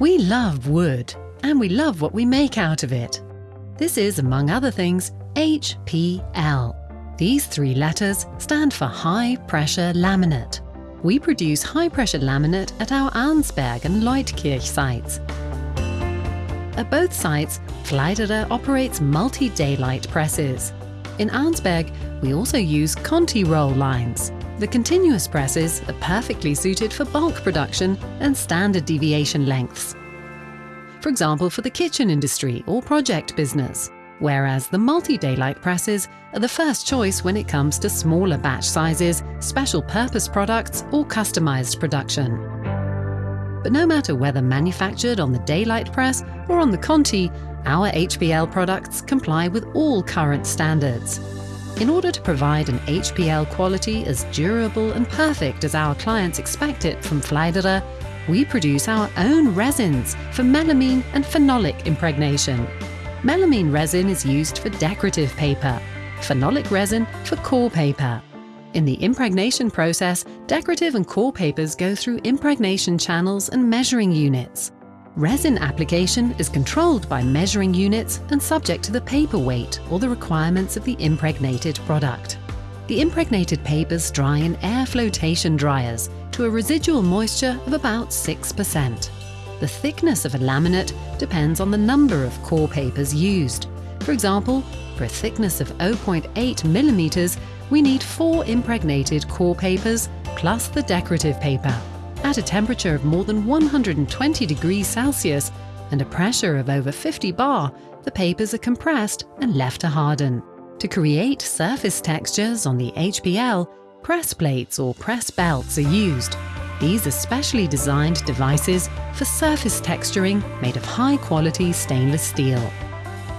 We love wood, and we love what we make out of it. This is, among other things, HPL. These three letters stand for High Pressure Laminate. We produce high-pressure laminate at our Arnsberg and Leutkirch sites. At both sites, Pfleiderer operates multi-daylight presses. In Arnsberg, we also use Conti roll lines. The continuous presses are perfectly suited for bulk production and standard deviation lengths. For example, for the kitchen industry or project business whereas the multi-daylight presses are the first choice when it comes to smaller batch sizes, special purpose products or customized production. But no matter whether manufactured on the daylight press or on the Conti, our HPL products comply with all current standards. In order to provide an HPL quality as durable and perfect as our clients expect it from Pfleiderer, we produce our own resins for melamine and phenolic impregnation. Melamine resin is used for decorative paper, phenolic resin for core paper. In the impregnation process, decorative and core papers go through impregnation channels and measuring units. Resin application is controlled by measuring units and subject to the paper weight or the requirements of the impregnated product. The impregnated papers dry in air flotation dryers to a residual moisture of about 6%. The thickness of a laminate depends on the number of core papers used. For example, for a thickness of 0.8 millimeters, we need four impregnated core papers plus the decorative paper. At a temperature of more than 120 degrees Celsius and a pressure of over 50 bar, the papers are compressed and left to harden. To create surface textures on the HPL, press plates or press belts are used. These are specially designed devices for surface texturing made of high-quality stainless steel.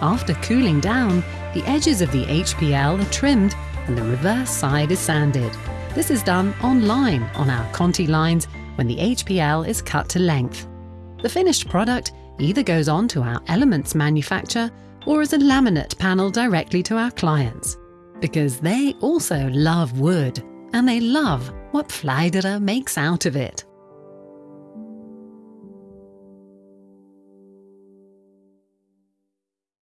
After cooling down, the edges of the HPL are trimmed and the reverse side is sanded. This is done online on our Conti lines when the HPL is cut to length. The finished product either goes on to our Elements manufacture or as a laminate panel directly to our clients. Because they also love wood and they love what Pfleiderer makes out of it.